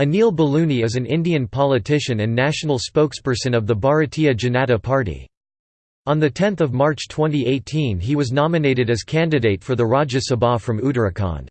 Anil Baluni is an Indian politician and national spokesperson of the Bharatiya Janata Party. On 10 March 2018 he was nominated as candidate for the Rajya Sabha from Uttarakhand.